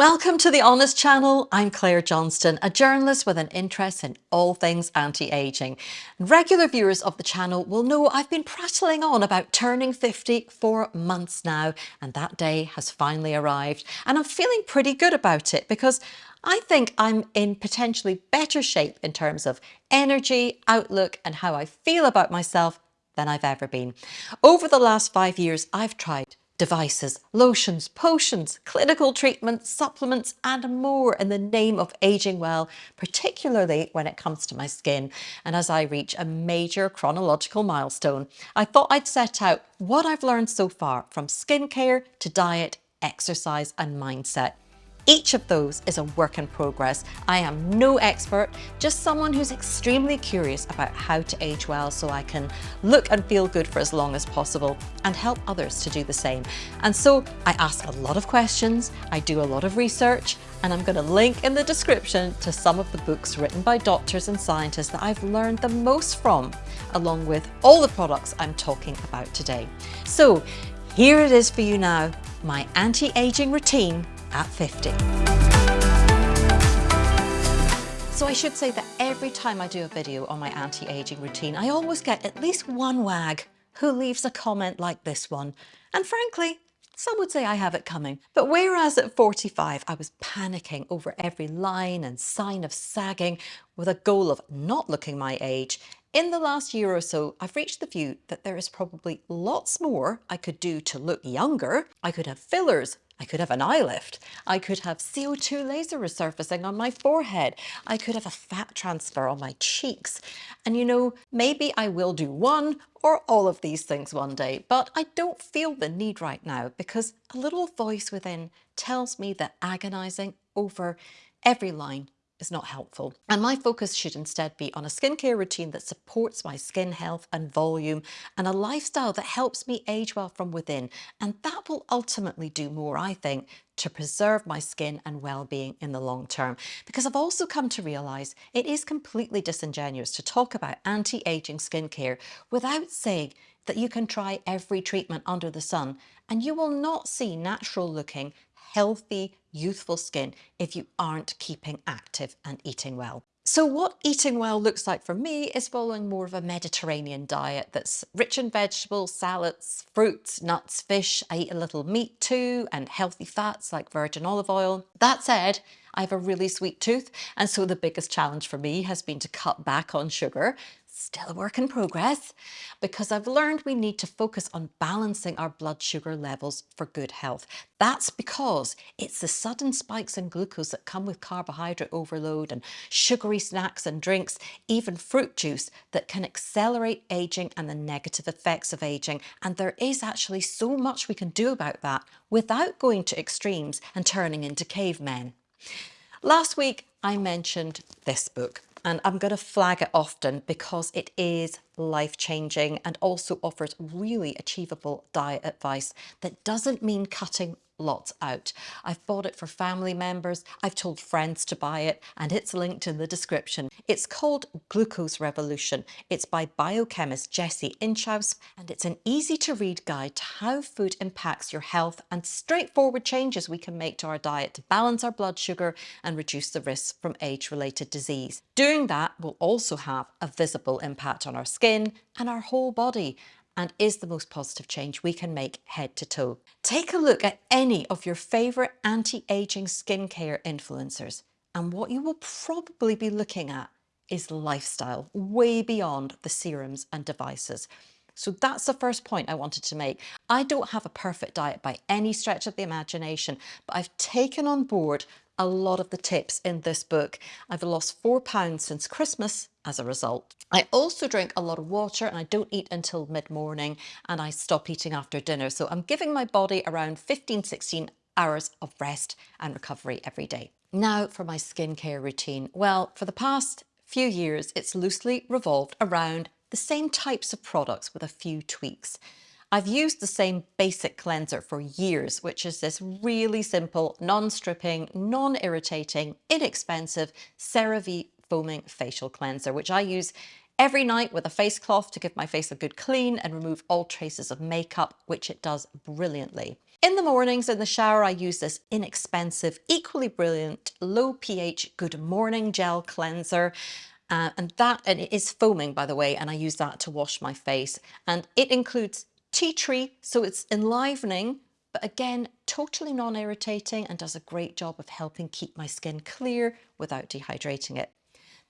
Welcome to the Honest Channel. I'm Claire Johnston, a journalist with an interest in all things anti-aging. Regular viewers of the channel will know I've been prattling on about turning 50 for months now, and that day has finally arrived. And I'm feeling pretty good about it because I think I'm in potentially better shape in terms of energy, outlook, and how I feel about myself than I've ever been. Over the last five years, I've tried devices, lotions, potions, clinical treatments, supplements and more in the name of aging well, particularly when it comes to my skin. And as I reach a major chronological milestone, I thought I'd set out what I've learned so far from skincare to diet, exercise and mindset. Each of those is a work in progress. I am no expert, just someone who's extremely curious about how to age well so I can look and feel good for as long as possible and help others to do the same. And so I ask a lot of questions, I do a lot of research, and I'm going to link in the description to some of the books written by doctors and scientists that I've learned the most from, along with all the products I'm talking about today. So here it is for you now, my anti-aging routine at 50. So I should say that every time I do a video on my anti-aging routine, I always get at least one wag who leaves a comment like this one. And frankly, some would say I have it coming. But whereas at 45, I was panicking over every line and sign of sagging with a goal of not looking my age, in the last year or so, I've reached the view that there is probably lots more I could do to look younger. I could have fillers, I could have an eye lift. I could have CO2 laser resurfacing on my forehead. I could have a fat transfer on my cheeks. And you know, maybe I will do one or all of these things one day, but I don't feel the need right now because a little voice within tells me that agonizing over every line is not helpful. And my focus should instead be on a skincare routine that supports my skin health and volume and a lifestyle that helps me age well from within. And that will ultimately do more, I think, to preserve my skin and well-being in the long term. Because I've also come to realise it is completely disingenuous to talk about anti-aging skincare without saying that you can try every treatment under the sun and you will not see natural looking healthy, youthful skin if you aren't keeping active and eating well. So what eating well looks like for me is following more of a Mediterranean diet that's rich in vegetables, salads, fruits, nuts, fish. I eat a little meat too and healthy fats like virgin olive oil. That said, I have a really sweet tooth and so the biggest challenge for me has been to cut back on sugar still a work in progress because I've learned we need to focus on balancing our blood sugar levels for good health. That's because it's the sudden spikes in glucose that come with carbohydrate overload and sugary snacks and drinks, even fruit juice that can accelerate aging and the negative effects of aging. And there is actually so much we can do about that without going to extremes and turning into cavemen. Last week, I mentioned this book, and I'm going to flag it often because it is life-changing and also offers really achievable diet advice that doesn't mean cutting lots out. I've bought it for family members, I've told friends to buy it, and it's linked in the description. It's called Glucose Revolution. It's by biochemist Jessie Inchauspé, and it's an easy to read guide to how food impacts your health and straightforward changes we can make to our diet to balance our blood sugar and reduce the risks from age-related disease. Doing that will also have a visible impact on our skin and our whole body and is the most positive change we can make head to toe. Take a look at any of your favourite anti-aging skincare influencers and what you will probably be looking at is lifestyle, way beyond the serums and devices. So that's the first point I wanted to make. I don't have a perfect diet by any stretch of the imagination, but I've taken on board a lot of the tips in this book. I've lost four pounds since Christmas as a result. I also drink a lot of water and I don't eat until mid-morning and I stop eating after dinner. So I'm giving my body around 15, 16 hours of rest and recovery every day. Now for my skincare routine. Well, for the past few years, it's loosely revolved around the same types of products with a few tweaks. I've used the same basic cleanser for years, which is this really simple, non-stripping, non-irritating, inexpensive CeraVe foaming facial cleanser, which I use every night with a face cloth to give my face a good clean and remove all traces of makeup, which it does brilliantly. In the mornings in the shower, I use this inexpensive, equally brilliant, low pH Good Morning Gel Cleanser. Uh, and that, and it is foaming by the way, and I use that to wash my face. And it includes tea tree, so it's enlivening, but again, totally non-irritating and does a great job of helping keep my skin clear without dehydrating it.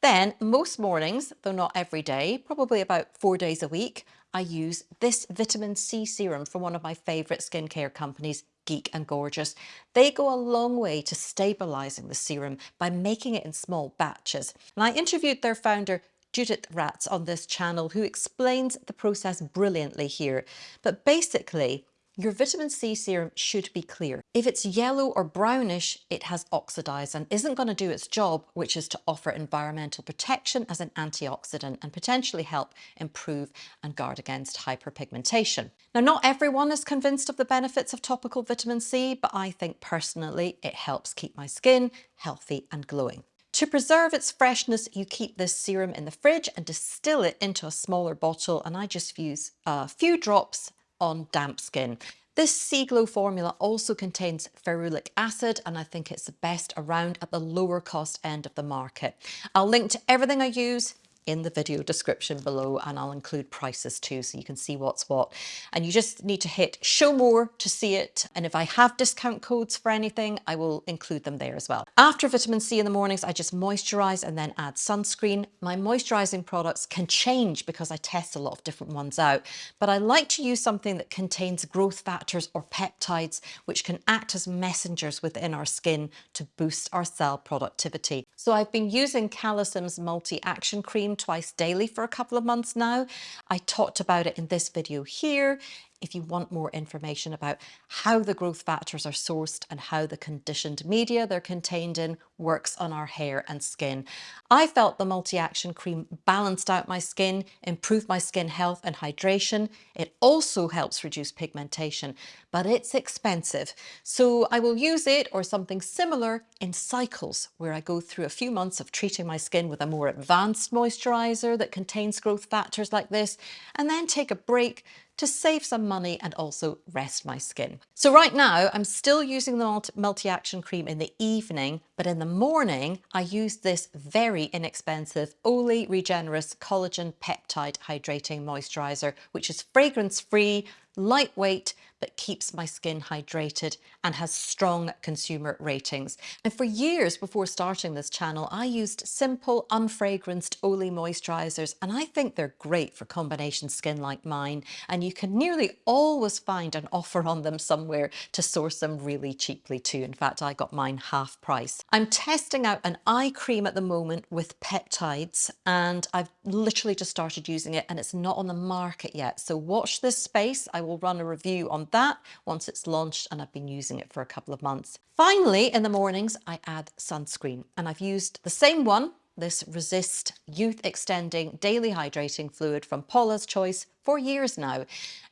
Then most mornings, though not every day, probably about four days a week, I use this vitamin C serum from one of my favourite skincare companies, Geek and Gorgeous. They go a long way to stabilising the serum by making it in small batches. And I interviewed their founder, Judit Racz on this channel who explains the process brilliantly here. But basically, your vitamin C serum should be clear. If it's yellow or brownish, it has oxidized and isn't going to do its job, which is to offer environmental protection as an antioxidant and potentially help improve and guard against hyperpigmentation. Now, not everyone is convinced of the benefits of topical vitamin C, but I think personally it helps keep my skin healthy and glowing. To preserve its freshness, you keep this serum in the fridge and distill it into a smaller bottle. And I just use a few drops on damp skin. This C-Glow formula also contains ferulic acid and I think it's the best around at the lower cost end of the market. I'll link to everything I use in the video description below and I'll include prices too so you can see what's what. And you just need to hit show more to see it. And if I have discount codes for anything, I will include them there as well. After vitamin C in the mornings, I just moisturize and then add sunscreen. My moisturizing products can change because I test a lot of different ones out, but I like to use something that contains growth factors or peptides, which can act as messengers within our skin to boost our cell productivity. So I've been using Calecim's multi-action cream twice daily for a couple of months now. I talked about it in this video here if you want more information about how the growth factors are sourced and how the conditioned media they're contained in works on our hair and skin. I felt the multi-action cream balanced out my skin, improved my skin health and hydration. It also helps reduce pigmentation, but it's expensive. So I will use it or something similar in cycles where I go through a few months of treating my skin with a more advanced moisturizer that contains growth factors like this, and then take a break to save some money and also rest my skin. So right now I'm still using the multi-action cream in the evening, but in the morning I use this very inexpensive Olay Regenerist Collagen Peptide Hydrating Moisturizer, which is fragrance free, lightweight, but keeps my skin hydrated and has strong consumer ratings. And for years before starting this channel, I used simple, unfragranced Olay moisturizers, and I think they're great for combination skin like mine. And you can nearly always find an offer on them somewhere to source them really cheaply too. In fact, I got mine half price. I'm testing out an eye cream at the moment with peptides, and I've literally just started using it and it's not on the market yet. So watch this space. I will run a review that once it's launched and I've been using it for a couple of months. Finally, in the mornings, I add sunscreen and I've used the same one this Resist Youth Extending Daily Hydrating Fluid from Paula's Choice for years now.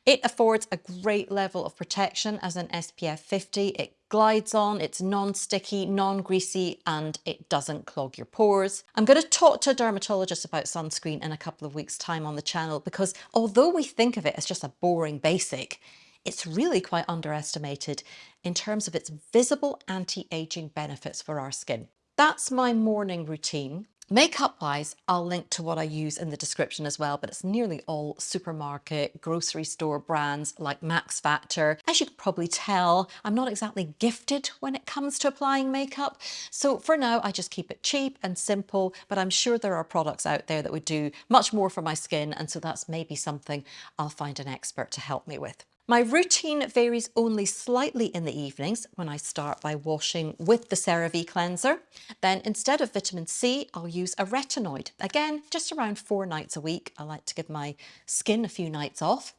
It affords a great level of protection as an SPF 50. It glides on, it's non-sticky, non-greasy, and it doesn't clog your pores. I'm going to talk to a dermatologist about sunscreen in a couple of weeks time on the channel because although we think of it as just a boring basic, it's really quite underestimated in terms of its visible anti-aging benefits for our skin. That's my morning routine. Makeup wise, I'll link to what I use in the description as well, but it's nearly all supermarket, grocery store brands like Max Factor. As you can probably tell, I'm not exactly gifted when it comes to applying makeup. So for now, I just keep it cheap and simple, but I'm sure there are products out there that would do much more for my skin. And so that's maybe something I'll find an expert to help me with. My routine varies only slightly in the evenings when I start by washing with the CeraVe cleanser. Then instead of vitamin C, I'll use a retinoid. Again, just around four nights a week. I like to give my skin a few nights off.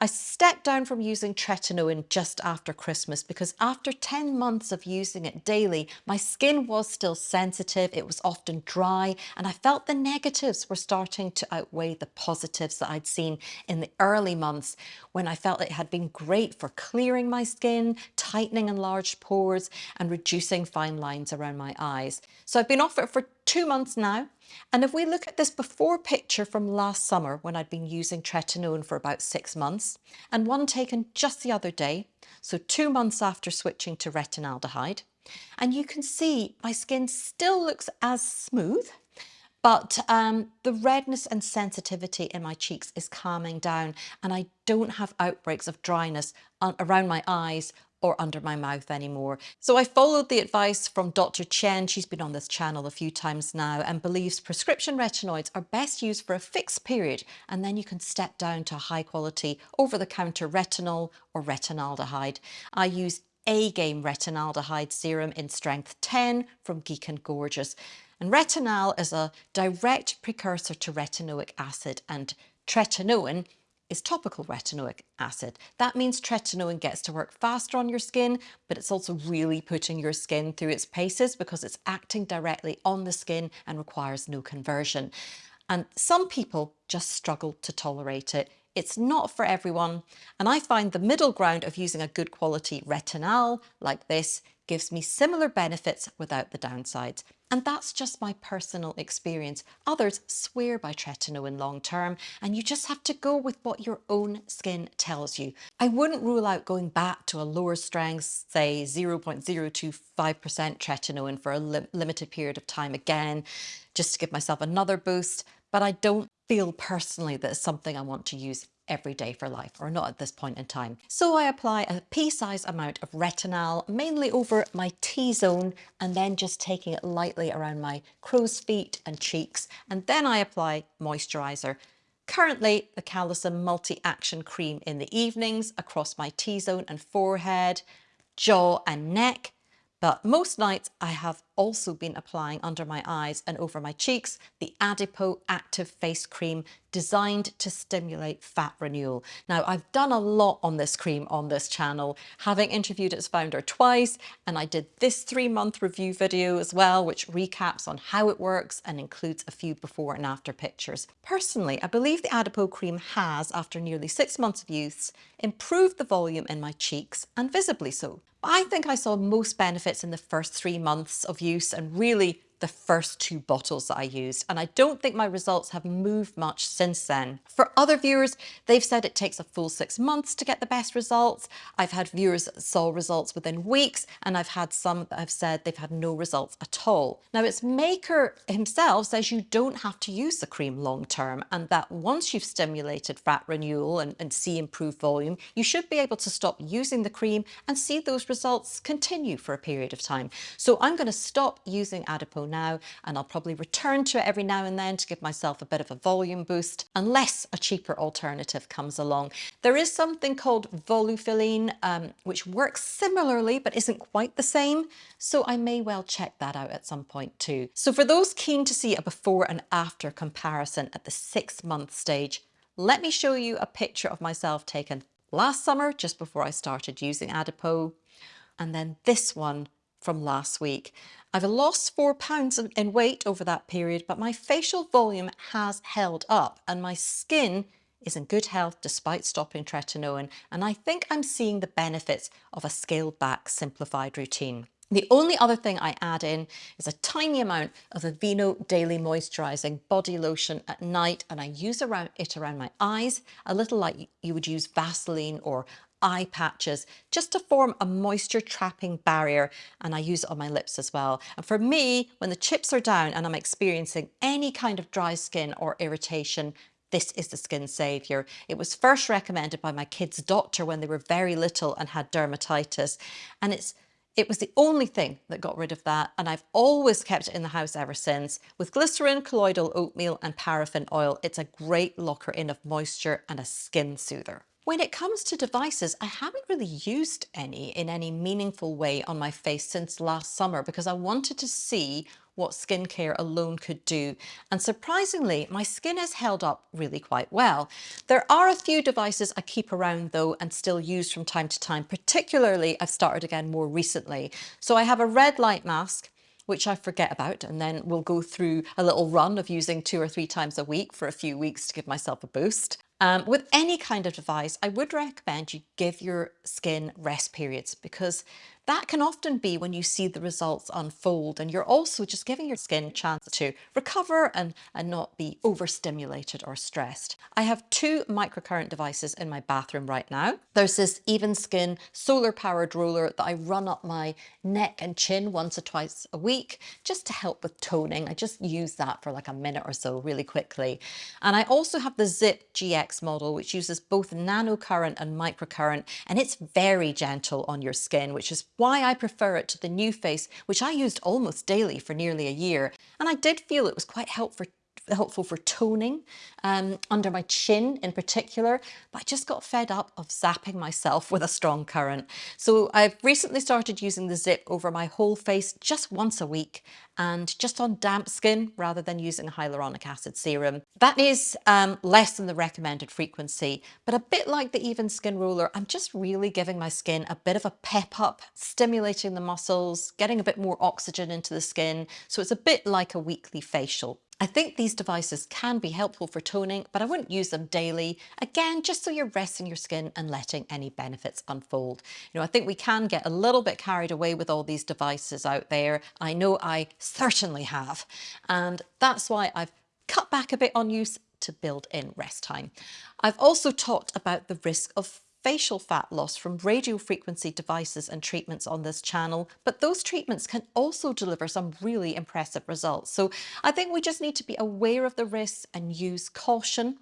I stepped down from using tretinoin just after Christmas because after 10 months of using it daily, my skin was still sensitive, it was often dry, and I felt the negatives were starting to outweigh the positives that I'd seen in the early months when I felt it had been great for clearing my skin, tightening enlarged pores, and reducing fine lines around my eyes. So I've been off it for two months now. And if we look at this before picture from last summer when I'd been using tretinoin for about six months and one taken just the other day, so two months after switching to retinaldehyde, and you can see my skin still looks as smooth, but um, the redness and sensitivity in my cheeks is calming down and I don't have outbreaks of dryness around my eyes or under my mouth anymore. So I followed the advice from Dr. Chen, she's been on this channel a few times now, and believes prescription retinoids are best used for a fixed period and then you can step down to high quality over-the-counter retinol or retinaldehyde. I use A-Game retinaldehyde serum in strength 10 from Geek and Gorgeous. And retinal is a direct precursor to retinoic acid and tretinoin is topical retinoic acid. That means tretinoin gets to work faster on your skin, but it's also really putting your skin through its paces because it's acting directly on the skin and requires no conversion. And some people just struggle to tolerate it. It's not for everyone. And I find the middle ground of using a good quality retinal like this gives me similar benefits without the downsides. And that's just my personal experience. Others swear by tretinoin long term, and you just have to go with what your own skin tells you. I wouldn't rule out going back to a lower strength, say 0.025% tretinoin for a li limited period of time again, just to give myself another boost. But I don't feel personally that it's something I want to use every day for life or not at this point in time. So I apply a pea-sized amount of retinol, mainly over my T-zone and then just taking it lightly around my crow's feet and cheeks and then I apply moisturizer. Currently the Calecim Multi-Action Cream in the evenings across my T-zone and forehead, jaw and neck but most nights I have also been applying under my eyes and over my cheeks the Adipo Active Face Cream designed to stimulate fat renewal. Now I've done a lot on this cream on this channel, having interviewed its founder twice and I did this three month review video as well which recaps on how it works and includes a few before and after pictures. Personally I believe the Adipo cream has, after nearly six months of use, improved the volume in my cheeks and visibly so. But I think I saw most benefits in the first three months of use and really the first two bottles that I used and I don't think my results have moved much since then. For other viewers, they've said it takes a full six months to get the best results. I've had viewers that saw results within weeks and I've had some that have said they've had no results at all. Now its maker himself says you don't have to use the cream long term and that once you've stimulated fat renewal and, and see improved volume, you should be able to stop using the cream and see those results continue for a period of time. So I'm going to stop using Adipo now and I'll probably return to it every now and then to give myself a bit of a volume boost unless a cheaper alternative comes along. There is something called Volufiline um, which works similarly but isn't quite the same so I may well check that out at some point too. So for those keen to see a before and after comparison at the six month stage let me show you a picture of myself taken last summer just before I started using Adipo and then this one from last week. I've lost four pounds in weight over that period, but my facial volume has held up and my skin is in good health despite stopping tretinoin. And I think I'm seeing the benefits of a scaled back simplified routine. The only other thing I add in is a tiny amount of Aveeno Daily Moisturising Body Lotion at night and I use around it around my eyes, a little like you would use Vaseline or eye patches just to form a moisture trapping barrier and I use it on my lips as well. And for me, when the chips are down and I'm experiencing any kind of dry skin or irritation, this is the skin savior. It was first recommended by my kids' doctor when they were very little and had dermatitis. And it's it was the only thing that got rid of that and I've always kept it in the house ever since. With glycerin, colloidal oatmeal and paraffin oil, it's a great locker in of moisture and a skin soother. When it comes to devices, I haven't really used any in any meaningful way on my face since last summer because I wanted to see what skincare alone could do. And surprisingly, my skin has held up really quite well. There are a few devices I keep around though and still use from time to time, particularly I've started again more recently. So I have a red light mask, which I forget about and then we'll go through a little run of using two or three times a week for a few weeks to give myself a boost. Um, with any kind of device, I would recommend you give your skin rest periods because that can often be when you see the results unfold and you're also just giving your skin a chance to recover and, and not be overstimulated or stressed. I have two microcurrent devices in my bathroom right now. There's this Evenskyn solar powered roller that I run up my neck and chin once or twice a week just to help with toning. I just use that for like a minute or so really quickly. And I also have the ZIIP GX model which uses both nanocurrent and microcurrent and it's very gentle on your skin which is why I prefer it to the NuFACE, which I used almost daily for nearly a year. And I did feel it was quite helpful helpful for toning um, under my chin in particular, but I just got fed up of zapping myself with a strong current. So I've recently started using the ZIIP over my whole face just once a week and just on damp skin rather than using a hyaluronic acid serum. That is um, less than the recommended frequency, but a bit like the Evenskyn Roller, I'm just really giving my skin a bit of a pep up, stimulating the muscles, getting a bit more oxygen into the skin. So it's a bit like a weekly facial. I think these devices can be helpful for toning, but I wouldn't use them daily. Again, just so you're resting your skin and letting any benefits unfold. You know, I think we can get a little bit carried away with all these devices out there. I know I certainly have. And that's why I've cut back a bit on use to build in rest time. I've also talked about the risk of facial fat loss from radiofrequency devices and treatments on this channel, but those treatments can also deliver some really impressive results. So I think we just need to be aware of the risks and use caution.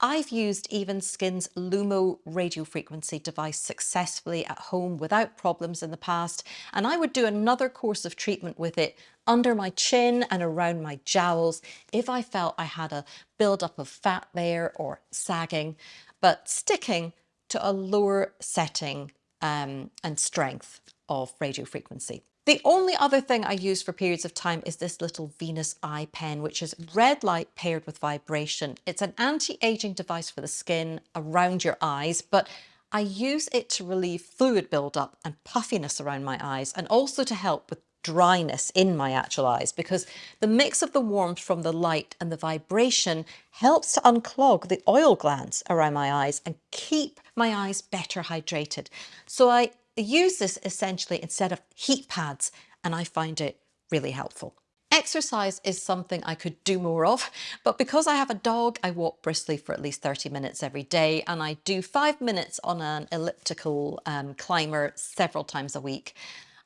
I've used Evenskyn's Lumo radiofrequency device successfully at home without problems in the past, and I would do another course of treatment with it under my chin and around my jowls if I felt I had a buildup of fat there or sagging. But sticking to a lower setting um, and strength of radio frequency. The only other thing I use for periods of time is this little Venus eye pen, which is red light paired with vibration. It's an anti-aging device for the skin around your eyes, but I use it to relieve fluid buildup and puffiness around my eyes and also to help with dryness in my actual eyes because the mix of the warmth from the light and the vibration helps to unclog the oil glands around my eyes and keep my eyes better hydrated. So I use this essentially instead of heat pads and I find it really helpful. Exercise is something I could do more of, but because I have a dog, I walk briskly for at least 30 minutes every day and I do five minutes on an elliptical um, climber several times a week.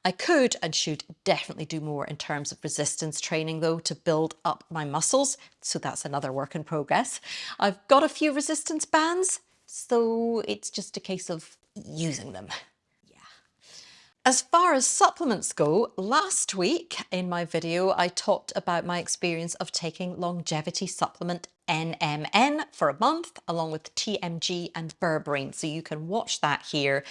I could and should definitely do more in terms of resistance training though to build up my muscles. So that's another work in progress. I've got a few resistance bands, so it's just a case of using them. Yeah. As far as supplements go, last week in my video, I talked about my experience of taking longevity supplement NMN for a month, along with TMG and berberine. So you can watch that here.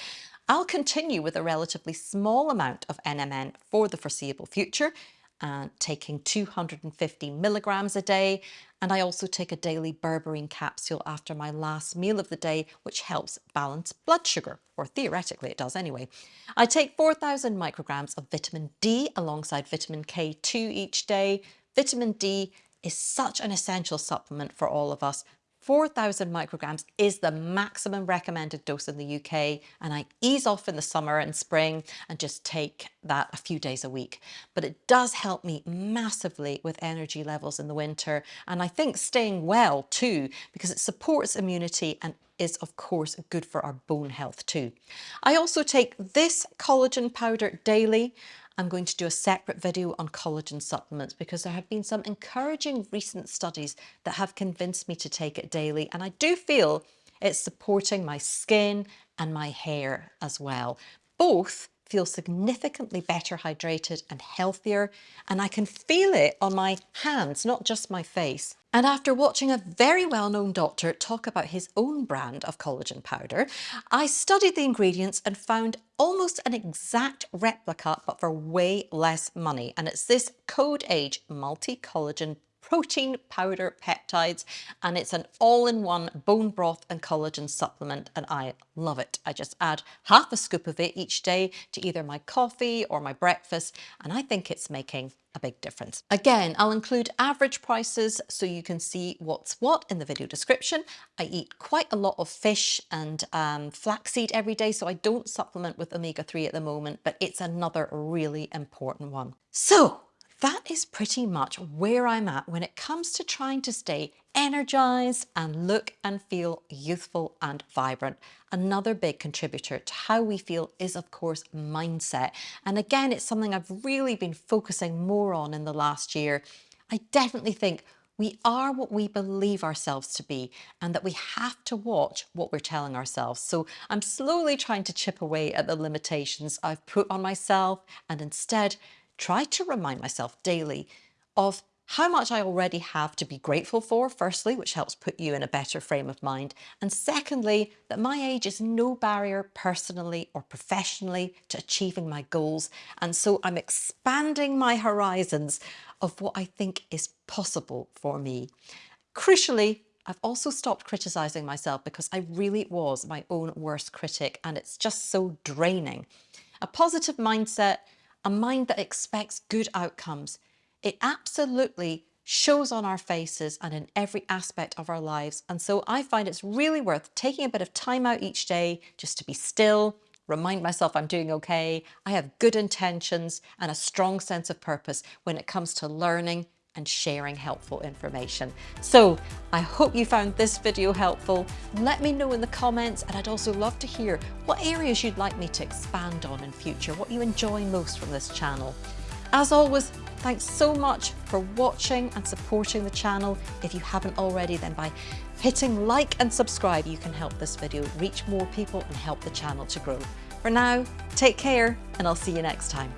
I'll continue with a relatively small amount of NMN for the foreseeable future, uh, taking 250 milligrams a day. And I also take a daily berberine capsule after my last meal of the day, which helps balance blood sugar, or theoretically it does anyway. I take 4,000 micrograms of vitamin D alongside vitamin K2 each day. Vitamin D is such an essential supplement for all of us, 4,000 micrograms is the maximum recommended dose in the UK and I ease off in the summer and spring and just take that a few days a week. But it does help me massively with energy levels in the winter and I think staying well too because it supports immunity and is of course good for our bone health too. I also take this collagen powder daily I'm going to do a separate video on collagen supplements because there have been some encouraging recent studies that have convinced me to take it daily and I do feel it's supporting my skin and my hair as well. Both feel significantly better hydrated and healthier and I can feel it on my hands, not just my face. And after watching a very well-known doctor talk about his own brand of collagen powder, I studied the ingredients and found almost an exact replica but for way less money and it's this Codeage Multi Collagen protein powder peptides and it's an all-in-one bone broth and collagen supplement and I love it. I just add half a scoop of it each day to either my coffee or my breakfast and I think it's making a big difference. Again, I'll include average prices so you can see what's what in the video description. I eat quite a lot of fish and um, flaxseed every day, so I don't supplement with omega-3 at the moment, but it's another really important one. So that is pretty much where I'm at when it comes to trying to stay energized and look and feel youthful and vibrant. Another big contributor to how we feel is of course mindset. And again, it's something I've really been focusing more on in the last year. I definitely think we are what we believe ourselves to be and that we have to watch what we're telling ourselves. So I'm slowly trying to chip away at the limitations I've put on myself and instead try to remind myself daily of how much I already have to be grateful for, firstly, which helps put you in a better frame of mind. And secondly, that my age is no barrier personally or professionally to achieving my goals. And so I'm expanding my horizons of what I think is possible for me. Crucially, I've also stopped criticizing myself because I really was my own worst critic and it's just so draining. A positive mindset a mind that expects good outcomes. It absolutely shows on our faces and in every aspect of our lives. And so I find it's really worth taking a bit of time out each day just to be still, remind myself I'm doing okay, I have good intentions and a strong sense of purpose when it comes to learning and sharing helpful information. So I hope you found this video helpful. Let me know in the comments and I'd also love to hear what areas you'd like me to expand on in future, what you enjoy most from this channel. As always, thanks so much for watching and supporting the channel. If you haven't already, then by hitting like and subscribe, you can help this video reach more people and help the channel to grow. For now, take care and I'll see you next time.